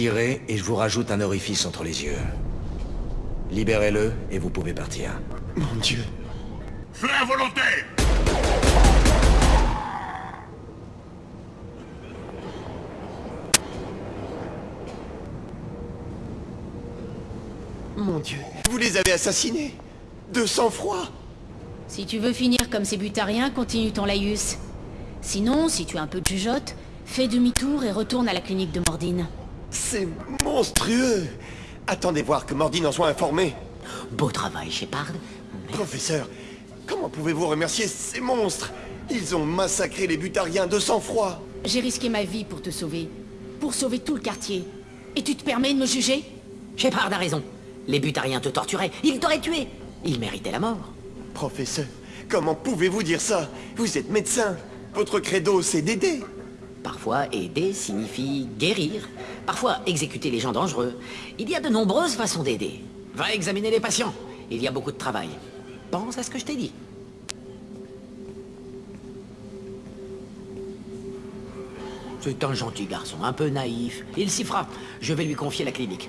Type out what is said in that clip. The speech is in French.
Tirez et je vous rajoute un orifice entre les yeux. Libérez-le et vous pouvez partir. Mon Dieu. Feu involontaire Mon Dieu. Vous les avez assassinés De sang-froid Si tu veux finir comme ces butariens, continue ton laïus. Sinon, si tu as un peu de jugeote, fais demi-tour et retourne à la clinique de Mordine. C'est monstrueux Attendez voir que Mordine en soit informé. Beau travail, Shepard. Professeur, comment pouvez-vous remercier ces monstres? Ils ont massacré les butariens de sang-froid. J'ai risqué ma vie pour te sauver. Pour sauver tout le quartier. Et tu te permets de me juger? Shepard a raison. Les butariens te torturaient, ils t'auraient tué. Ils méritaient la mort. Professeur, comment pouvez-vous dire ça? Vous êtes médecin. Votre credo, c'est d'aider. Parfois, aider signifie guérir. Parfois, exécuter les gens dangereux. Il y a de nombreuses façons d'aider. Va examiner les patients. Il y a beaucoup de travail. Pense à ce que je t'ai dit. C'est un gentil garçon, un peu naïf. Il s'y fera. Je vais lui confier la clinique.